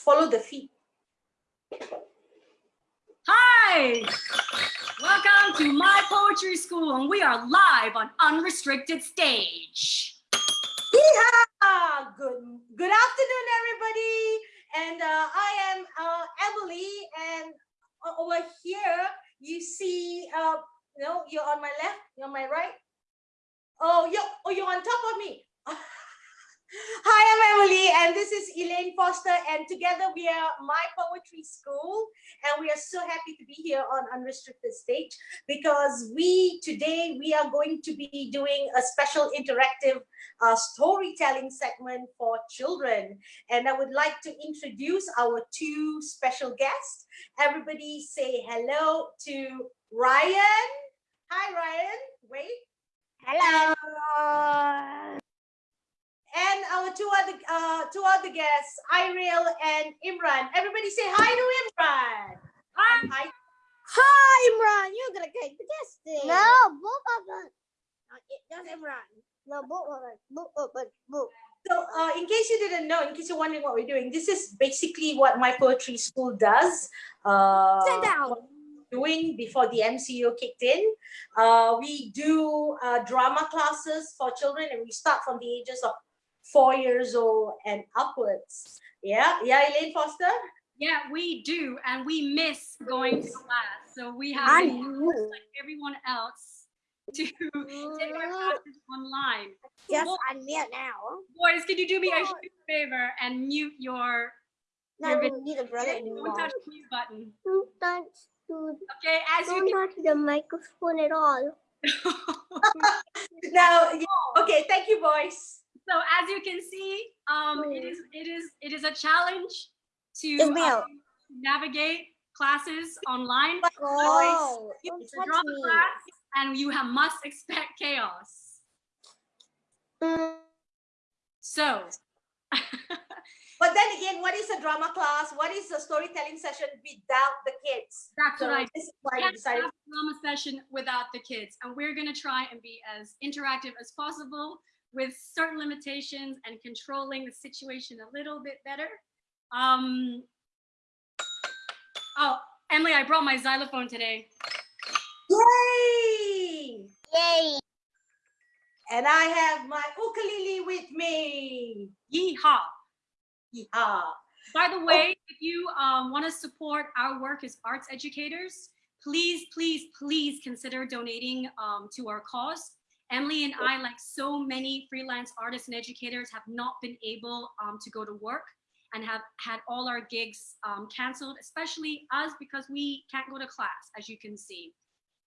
follow the feet. Hi, welcome to my poetry school and we are live on unrestricted stage. Yeehaw! Good, good afternoon, everybody. And uh, I am uh, Emily and over here you see, uh, you know, you're on my left, you're on my right. Oh, you're, oh, you're on top of me. Hi, I'm Emily, and this is Elaine Foster, and together we are My Poetry School, and we are so happy to be here on Unrestricted Stage because we today we are going to be doing a special interactive uh, storytelling segment for children, and I would like to introduce our two special guests. Everybody say hello to Ryan. Hi, Ryan. Wait. Hello and our two other two other guests, Iril and Imran. Everybody say hi to Imran. Hi. Hi. Hi, Imran. You're gonna take the guest No, both of us. Not just Imran. No, both of us. Both of us. Both. So, uh, in case you didn't know, in case you're wondering what we're doing, this is basically what my poetry school does. Uh, Sit down. Doing before the MCO kicked in. Uh, we do uh, drama classes for children, and we start from the ages of four years old and upwards. Yeah, yeah, Elaine Foster? Yeah, we do, and we miss going to class. So we have I like everyone else to take our mm-hmm. classes online. Just Boys, unmute now. boys, can you do me a huge favor and mute your No, your we video? need a brother Don't anymore. touch the mute button. Don't touch, dude. Okay, as you Don't touch the microphone at all. Now, oh. okay, thank you, boys. So as you can see, um, it is it is it is a challenge to um, navigate classes online. Oh, It's a drama class, and you have, must expect chaos. Mm, So, But then again, what is a drama class? What is a storytelling session without the kids? that's So what I this is why can't decided. drama session without the kids, and we're gonna try and be as interactive as possible with certain limitations and controlling the situation a little bit better. Um, oh, Emily, I brought my xylophone today. Yay! Yay. And I have my ukulele with me. Yeehaw! Yeah. By the way, if you um, want to support our work as arts educators, please, please, please consider donating um, to our cause. Emily and I, like so many freelance artists and educators, have not been able um, to go to work and have had all our gigs um, canceled, especially us because we can't go to class, as you can see.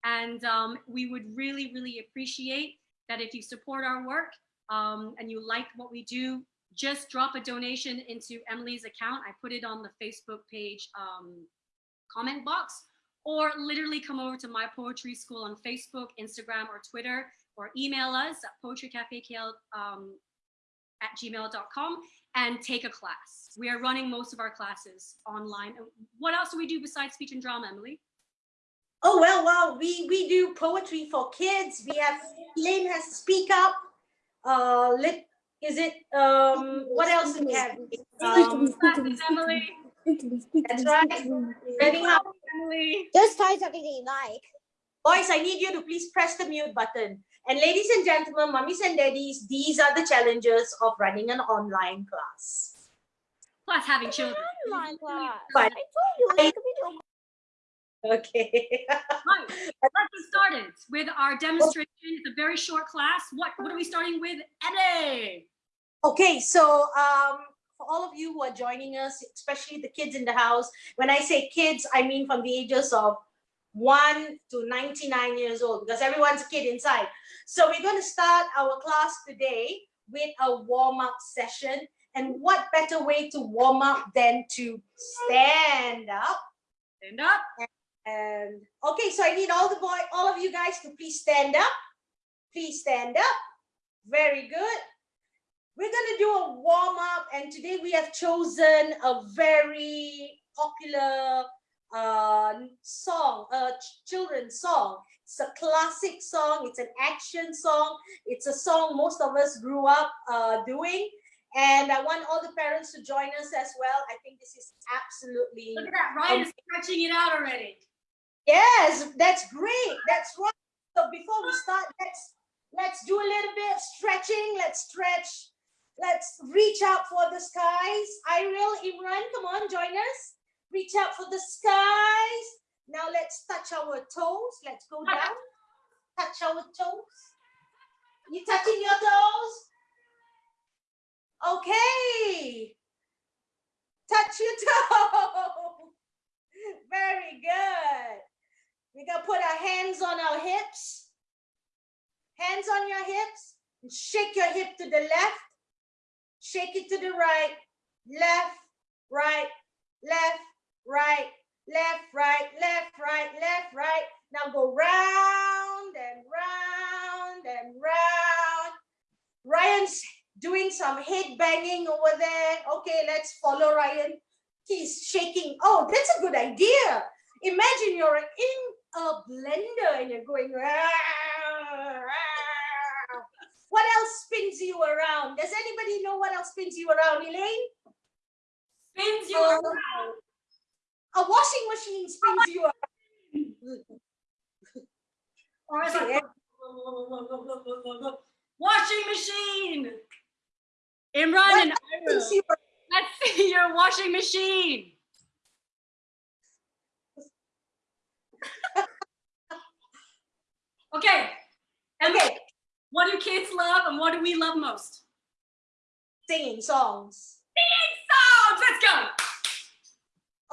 And um, we would really, really appreciate that if you support our work um, and you like what we do, just drop a donation into Emily's account. I put it on the Facebook page um, comment box, or literally come over to my poetry school on Facebook, Instagram, or Twitter, or email us at poetrycafekl um, at gmail.com and take a class. We are running most of our classes online. What else do we do besides speech and drama, Emily? Oh well, well, we we do poetry for kids. We have Elaine has Speak Up. Uh, lit. Is it um? What else do we have? Um, Classes, Emily. that's right. Learning how. Emily. Just try something that you like. Boys, I need you to please press the mute button. And ladies and gentlemen, mummies and daddies, these are the challenges of running an online class. Plus having children. Online class. But- I told you. Like, video Okay. Right, let's get started with our demonstration. It's a very short class. What, what are we starting with? Emily. Okay, so um, for all of you who are joining us, especially the kids in the house, when I say kids, I mean from the ages of 1 to 99 years old, because everyone's a kid inside. So we're going to start our class today with a warm-up session. And what better way to warm up than to stand up? Stand up. And okay, so I need all the boy, all of you guys to please stand up. Please stand up. Very good. We're gonna do a warm up, and today we have chosen a very popular uh, song, a children's song. It's a classic song. It's an action song. It's a song most of us grew up uh, doing, And I want all the parents to join us as well. I think this is absolutely Look at that, Ryan is stretching it out already. Yes, that's great. That's right. So before we start, let's let's do a little bit of stretching. Let's stretch. Let's reach out for the skies. Iril, Imran, come on, join us. Reach out for the skies. Now let's touch our toes. Let's go down. Touch our toes. You touching your toes? Okay. Touch your toe. Very good. We're gonna put our hands on our hips. Hands on your hips. And shake your hip to the left. Shake it to the right. Left, right, left, right, left, right, left, right, left, right. Now go round and round and round. Ryan's doing some head banging over there. Okay, let's follow Ryan. He's shaking. Oh, that's a good idea. Imagine you're in a blender and you're going. "Rah, rah." What else spins you around? Does anybody know what else spins you around, Elaine? Spins you Oh. around. A washing machine spins you around. Or is Yeah. it washing machine? Imran and let's see your washing machine. Okay, and Okay, what do kids love and what do we love most? singing songs. Singing songs, let's go.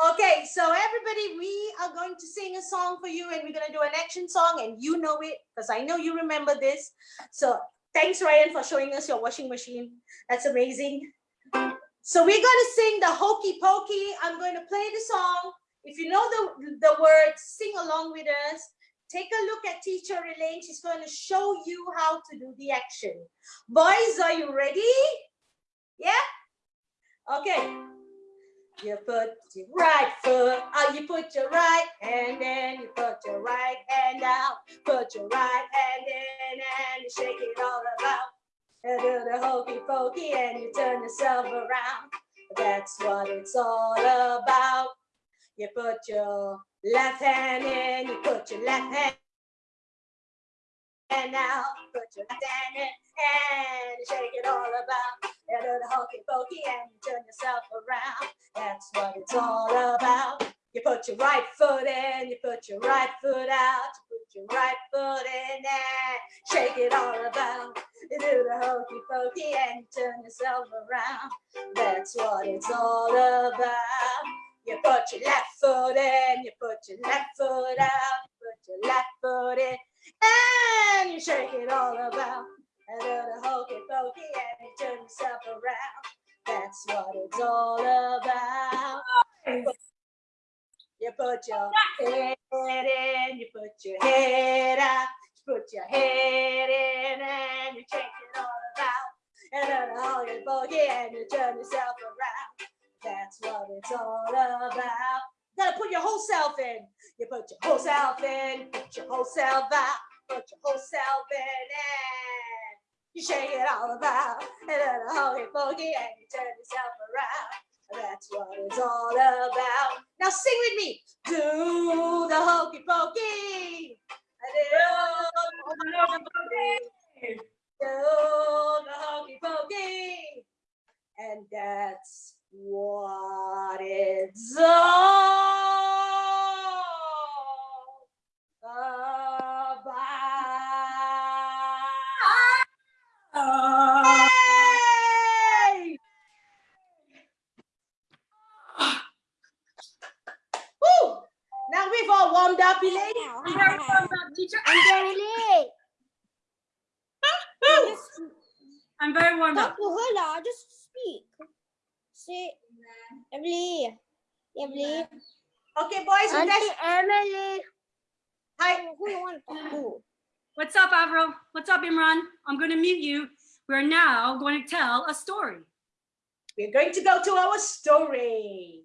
Okay, so everybody, we are going to sing a song for you and we're going to do an action song and you know it because I know you remember this. So thanks, Ryan, for showing us your washing machine. That's amazing. So we're going to sing the Hokey Pokey. I'm going to play the song. If you know the, the words, sing along with us. Take a look at teacher Elaine. She's going to show you how to do the action. Boys, are you ready? Yeah? Okay. You put your right foot, uh, you put your right hand in, you put your right hand out, put your right hand in and you shake it all about. You do the hokey pokey and you turn yourself around. That's what it's all about. You put your left hand in, you put your left hand and out, put your left hand in and you shake it all about. You do the hokey pokey and you turn yourself around. That's what it's all about. You put your right foot in, you put your right foot out, you put your right foot in and shake it all about. You do the hokey pokey and you turn yourself around. That's what it's all about. You put your left foot in, you put your left foot out, you put your left foot in and you shake it all about. Do the hokey pokey and you turn yourself around. That's what it's all about. You put your head in, you put your head out, you put your head in and you shake it all about. And do the hokey pokey and you turn yourself around. That's what it's all about. You gotta put your whole self in. You put your whole self in, put your whole self out, put your whole self in and you shake it all about. And then a hokey pokey and you turn yourself around. That's what it's all about. Now sing with me. Do the hokey pokey. The the. And that's what it's all about. Hey! Woo! Now we've all warmed up, Elaine. You very warmed up, teacher. I'm ah! very late. I'm very warmed talk up. to her lah. Just speak. Say, Emily. Emily. Okay, boys, you guys. Emily. Hi. Who you want to talk to? What's up, Avril? What's up, Imran? I'm going to mute you. We're now going to tell a story. We're going to go to our story.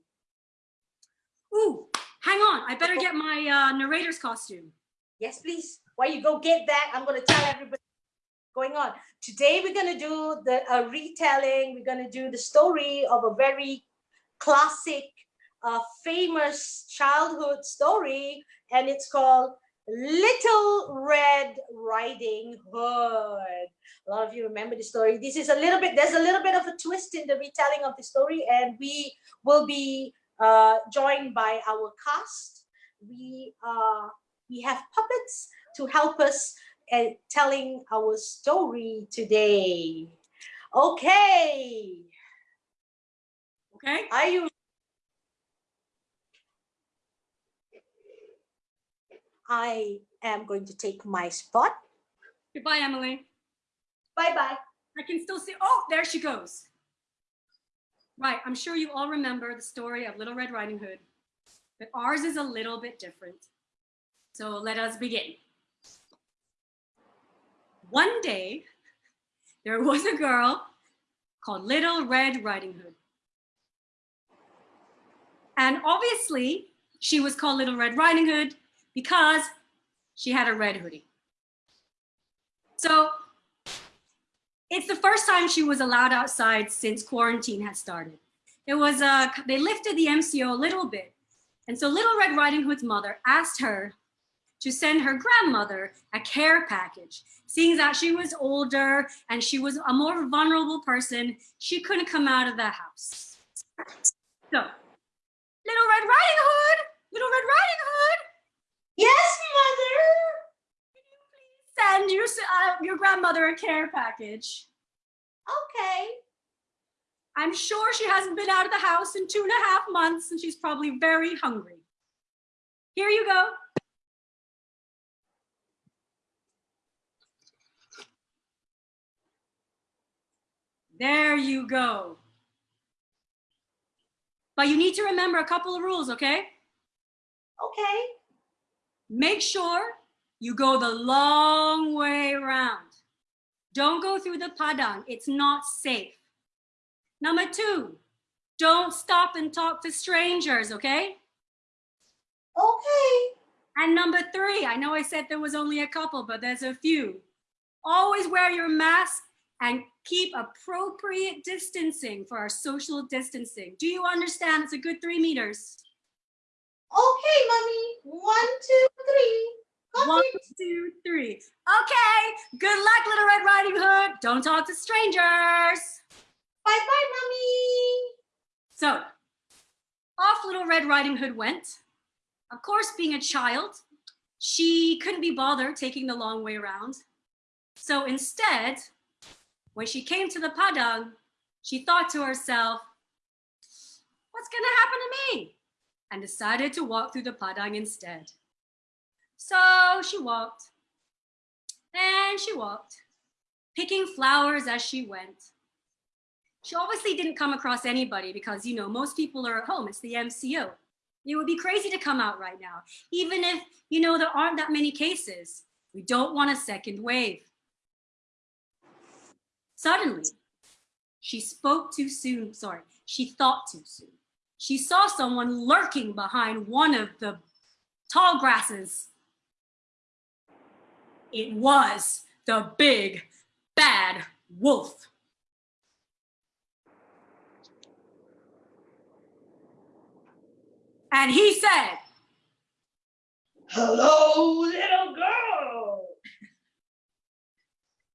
Ooh, hang on. I better get my uh, narrator's costume. Yes, please. While you go get that, I'm going to tell everybody. going on. Today we're gonna do the a retelling. We're gonna do the story of a very classic, uh, famous childhood story, and it's called Little Red Riding Hood. A lot of you remember the story. This is a little bit, there's a little bit of a twist in the retelling of the story, and we will be uh, joined by our cast. We, uh, we have puppets to help us at telling our story today. Okay, Okay. are you I am going to take my spot. Goodbye, Emily. Bye-bye. I can still see. Oh, there she goes. Right. I'm sure you all remember the story of Little Red Riding Hood, but ours is a little bit different. So let us begin. One day, there was a girl called Little Red Riding Hood. And obviously, she was called Little Red Riding Hood because she had a red hoodie. So it's the first time she was allowed outside since quarantine had started. It was uh, they lifted the MCO a little bit. And so Little Red Riding Hood's mother asked her to send her grandmother a care package. Seeing that she was older and she was a more vulnerable person, she couldn't come out of the house. So, Little Red Riding Hood, Little Red Riding Hood, Yes, mother. Can you please send your, uh, your grandmother a care package. Okay. I'm sure she hasn't been out of the house in two and a half months and she's probably very hungry. Here you go. There you go. But you need to remember a couple of rules, okay? Okay. Make sure you go the long way around. Don't go through the padang. It's not safe. Number two, don't stop and talk to strangers, okay? Okay. And number three, I know I said there was only a couple, but there's a few. Always wear your mask and keep appropriate distancing for our social distancing. Do you understand? It's a good three meters. Okay, mommy. One, two, three. Got One, two, three. Okay, good luck, Little Red Riding Hood. Don't talk to strangers. Bye-bye, mommy. So, off Little Red Riding Hood went. Of course, being a child, she couldn't be bothered taking the long way around. So instead, when she came to the padang, she thought to herself, what's gonna happen to me? And decided to walk through the padang instead. So she walked, and she walked, picking flowers as she went. She obviously didn't come across anybody because, you know, most people are at home. It's the MCO. It would be crazy to come out right now, even if, you know, there aren't that many cases. We don't want a second wave. Suddenly, she spoke too soon. Sorry, she thought too soon. She saw someone lurking behind one of the tall grasses. It was the big bad wolf. And he said, Hello, little girl.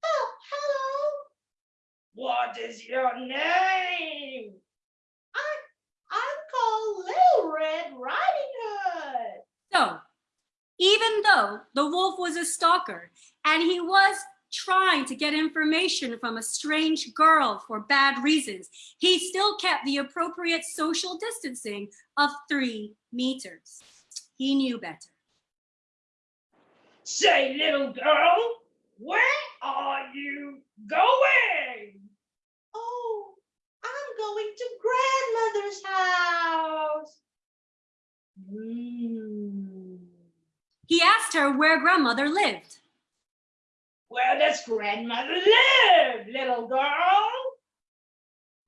Oh, hello. What is your name? I'm called Little Red Riding Hood. So, even though the wolf was a stalker and he was trying to get information from a strange girl for bad reasons, he still kept the appropriate social distancing of three meters. He knew better. Say, little girl, where are you going? Oh, I'm going to grandmother's house. Hmm. He asked her where grandmother lived. Where does grandmother live, little girl?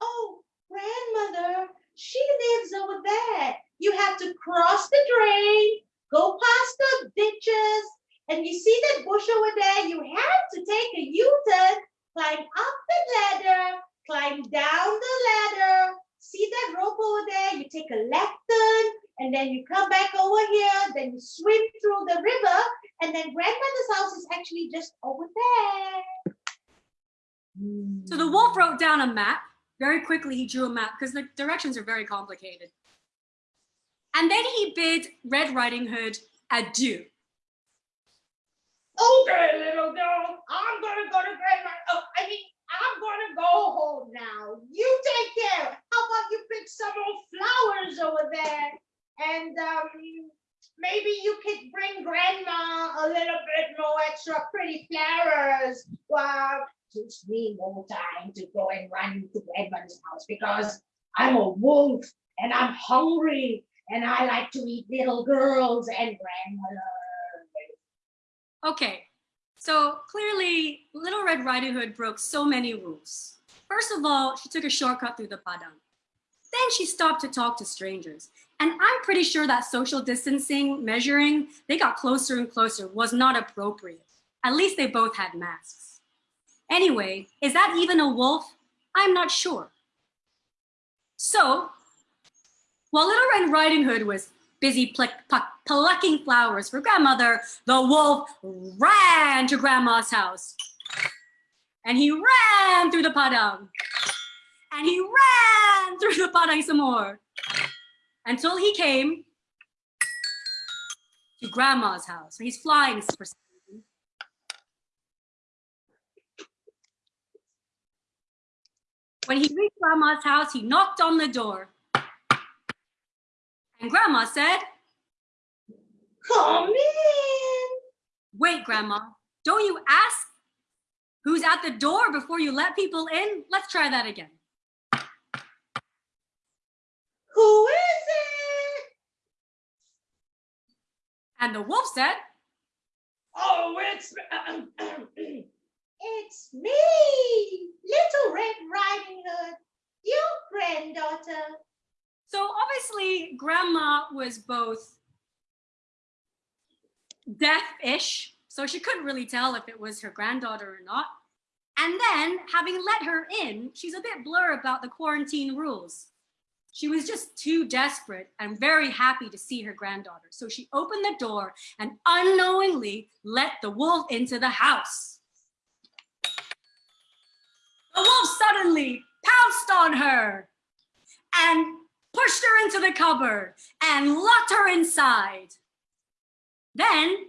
Oh, grandmother, she lives over there. You have to cross the drain, go past the ditches, and you see that bush over there, you have to take a U-turn, climb up the ladder, climb down the ladder. See that rope over there? You take a left turn, and then you come back over here, then you swim through the river, and then grandmother's house is actually just over there. So the wolf wrote down a map. Very quickly, he drew a map because the directions are very complicated. And then he bid Red Riding Hood adieu. Okay, little girl, I'm gonna go to grandma. Oh, I mean, I'm gonna go home now. You take care. How about you pick some more flowers over there? And um, maybe you could bring grandma a little bit more extra pretty flowers. Well, gives me more time to go and run to grandma's house because I'm a wolf and I'm hungry and I like to eat little girls and grandmother. Okay, so clearly Little Red Riding Hood broke so many rules. First of all, she took a shortcut through the padang. Then she stopped to talk to strangers. And I'm pretty sure that social distancing measuring, they got closer and closer, was not appropriate. At least they both had masks. Anyway, is that even a wolf? I'm not sure. So, while Little Red Riding Hood was busy pluck, pluck, plucking flowers for grandmother, the wolf ran to grandma's house. And he ran through the padang. And he ran through the padang some more. Until he came to grandma's house. So he's flying for. When he reached grandma's house, he knocked on the door. And grandma said, Come in. Wait, Grandma, don't you ask who's at the door before you let people in? Let's try that again. Who is it? And the wolf said, Oh, it's It's me, Little Red Riding Hood, your granddaughter. so obviously Grandma was both deaf-ish, so she couldn't really tell if it was her granddaughter or not. And then, having let her in, she's a bit blur about the quarantine rules. She was just too desperate and very happy to see her granddaughter. So she opened the door and unknowingly let the wolf into the house. The wolf suddenly pounced on her and pushed her into the cupboard and locked her inside. Then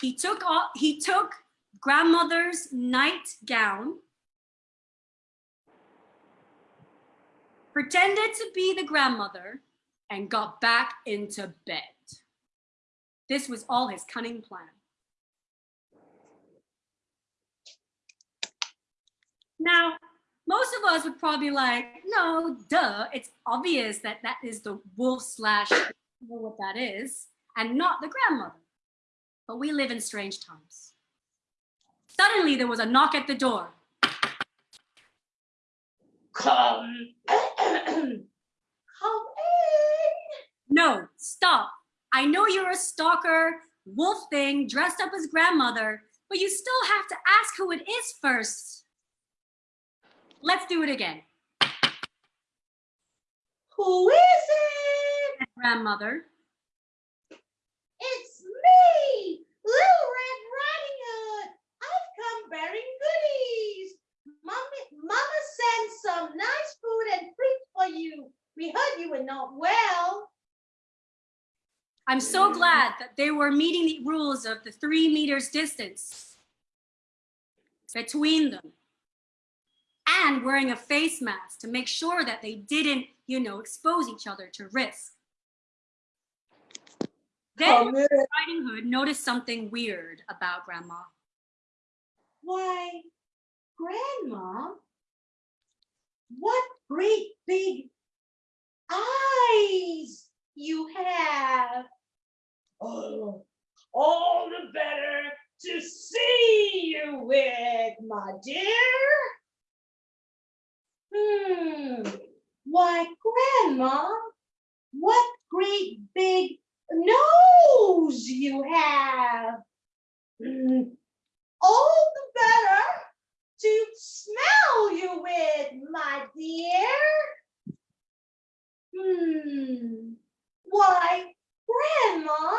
he took all, he took grandmother's nightgown, pretended to be the grandmother, and got back into bed. This was all his cunning plan. Now, most of us would probably like, no, duh, it's obvious that that is the wolf slash, know what that is, and not the grandmother. But we live in strange times. Suddenly there was a knock at the door. come. Come in. No, stop. I know you're a stalker, wolf thing, dressed up as grandmother, but you still have to ask who it is first. Let's do it again. Who is it? Grandmother. It's me, Little Red Riding Hood. I've come bearing goodies. Mommy, Mama sent some nice food and fruit for you. We heard you were not well. I'm so glad that they were meeting the rules of the three meters distance between them and wearing a face mask to make sure that they didn't, you know, expose each other to risk. Then oh, Come in. Riding Hood noticed something weird about Grandma. Why, Grandma, what great big eyes you have. Oh, all the better to see you with, my dear. Hmm. Why, Grandma, what great big nose you have. Mm, All the better to smell you with, my dear. Hmm. Why, Grandma,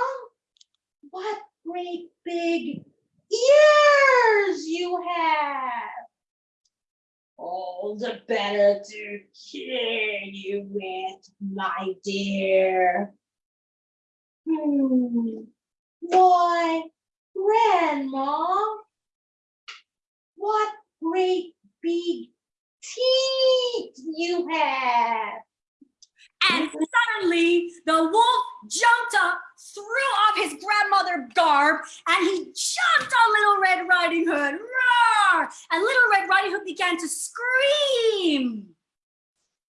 what great big ears you have. All the better to hear you with, my dear. Hmm. Why, Grandma, what great big teeth you have. And suddenly the wolf jumped up, threw off his grandmother garb, and he jumped on Little Red Riding Hood. Roar! And Little Red Riding Hood began to scream.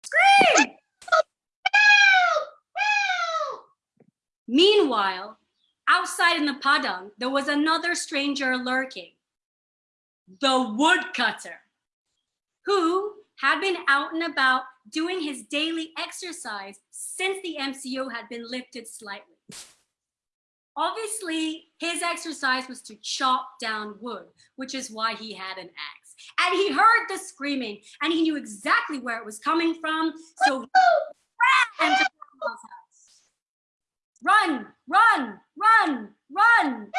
Scream! Help! Help! Meanwhile, outside in the padang, there was another stranger lurking. The woodcutter, who had been out and about doing his daily exercise since the MCO had been lifted slightly. Obviously, his exercise was to chop down wood, which is why he had an axe. And he heard the screaming and he knew exactly where it was coming from. So ran to Grandma's house. Run, run, run, run.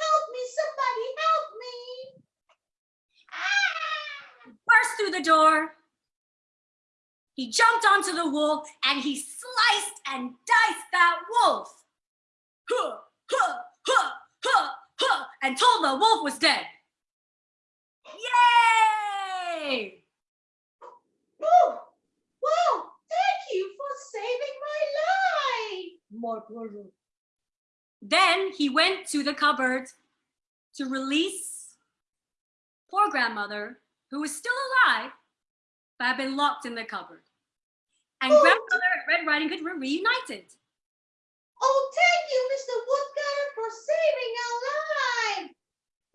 Help me, somebody help me. Ah! Burst through the door. He jumped onto the wolf and he sliced and diced that wolf. Huh, huh, huh, huh, huh, and told the wolf was dead. Yay! Oh, wow, thank you for saving my life. Brutal. Then he went to the cupboard to release poor grandmother, who was still alive, but had been locked in the cupboard. And Oh. grandmother and Red Riding Hood were reunited. Oh, thank you, Mr. Woodcutter, for saving our life.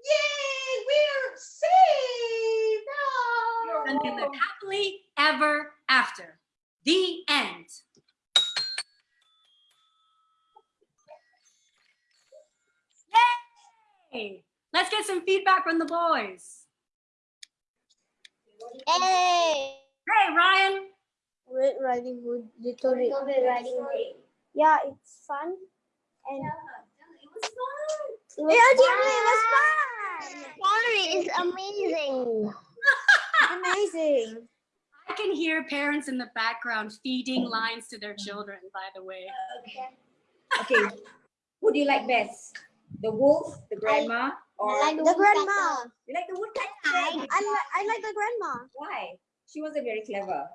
Yay, we're saved. Oh. and they lived happily ever after. The end. Yay! Let's get some feedback from the boys. Hey. Hey, Ryan. Red Riding Hood, Little Red Riding Hood. Yeah, it's fun. And It was fun. it was, it was fun. Story is amazing. Amazing. I can hear parents in the background feeding lines to their children, by the way. Okay. okay, who do you like best? The wolf, the grandma, or I like The grandma. you like the woodcutter? I like I like the grandma. Why? She wasn't very clever.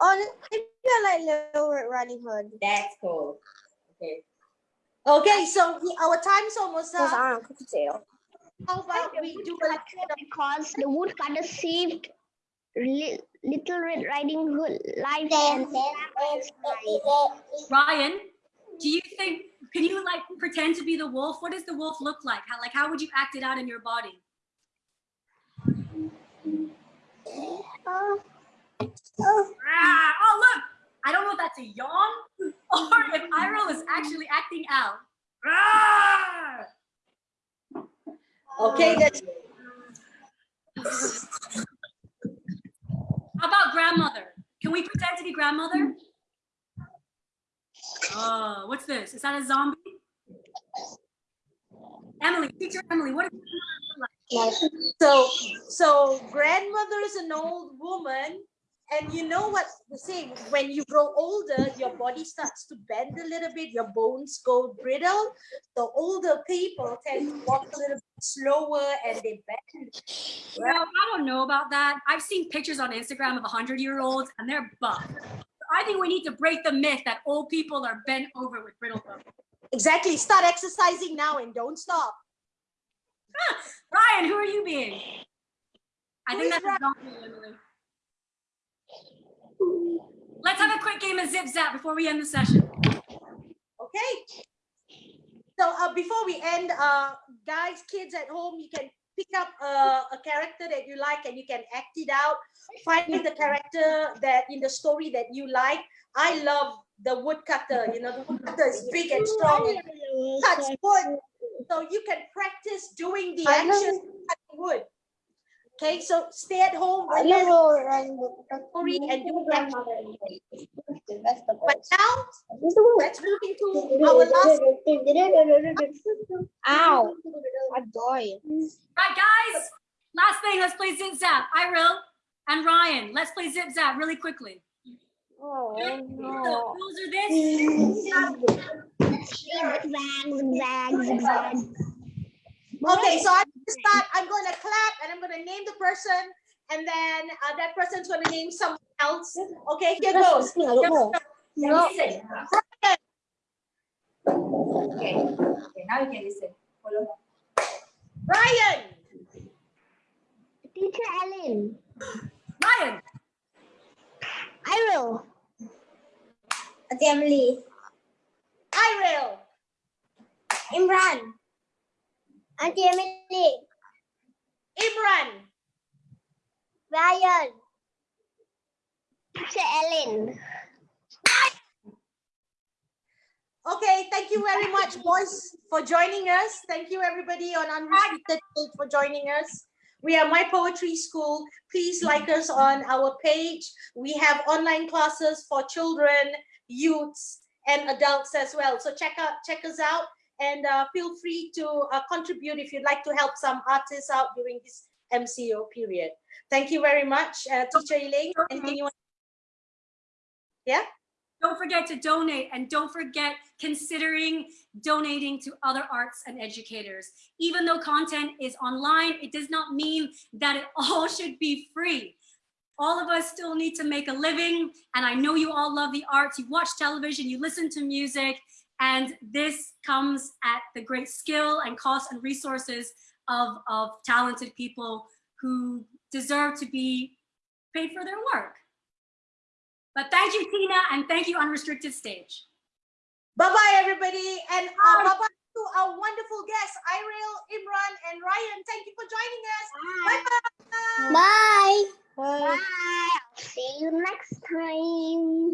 Oh, maybe I like Little Red Riding Hood. That's cool. Okay. Okay, so we, our time's almost Because up. I don't cook tail. How about we do a because the woodcutter saved li- Little Red Riding Hood life and life. Ryan, do you think, can you like pretend to be the wolf? What does the wolf look like? How, like, how would you act it out in your body? Oh, Ah, oh, look, I don't know if that's a yawn or if Iroh is actually acting out. Ah! Okay, that's How about grandmother? Can we pretend to be grandmother? Oh, what's this? Is that a zombie? Emily, teacher Emily, what is so so grandmother's an old woman, and you know what the say when you grow older, your body starts to bend a little bit, your bones go brittle. The older people tend to walk a little bit slower and they bend. Well, I don't know about that. I've seen pictures on Instagram of 100 year olds and they're buff. I think we need to break the myth that old people are bent over with brittle bones. Exactly. Start exercising now and don't stop. Ryan, who are you being? I Who think that's a zombie, Emily. Let's have a quick game of zip zap before we end the session. Okay. So uh, before we end, uh, guys, kids at home, you can pick up uh, a character that you like and you can act it out. Find the character that in the story that you like. I love the woodcutter. You know, the woodcutter is big and strong and cuts wood. so you can practice doing the actions cutting wood. Okay, so stay at home, I relax, know run Hurry and do the. But now let's move into our last. Ow! I died. Right, guys. Last thing, let's play Zip Zap. Iril and Ryan, let's play Zip Zap really quickly. Oh The no. rules are this. Okay, so I'm gonna start. I'm gonna clap and I'm gonna name the person, and then uh, that person's gonna name someone else. Okay, here goes. No. Now. Okay. Okay, now you can listen. Follow. Ryan, Teacher Ellen. Ryan, I will. Emily. Iril, Imran. Auntie Emily. Imran, Ryan. Teacher Ellen. Okay, thank you very much, boys, for joining us. Thank you, everybody on Unrestricted Page for joining us. We are My Poetry School. Please like us on our page. We have online classes for children, youths, and adults as well. So check out, check us out, and uh, feel free to uh, contribute if you'd like to help some artists out during this MCO period. Thank you very much, uh, Teacher Elaine. Anything you want? don't forget to donate and don't forget considering donating to other arts and educators. Even though content is online, it does not mean that it all should be free. All of us still need to make a living. And I know you all love the arts. You watch television, you listen to music, and this comes at the great skill and cost and resources of, of talented people who deserve to be paid for their work. But thank you, Tina, and thank you, Unrestricted Stage. Bye-bye, everybody. And uh, bye-bye to our wonderful guests, Iril, Imran, and Ryan. Thank you for joining us. Bye-bye. Bye. Bye. See you next time.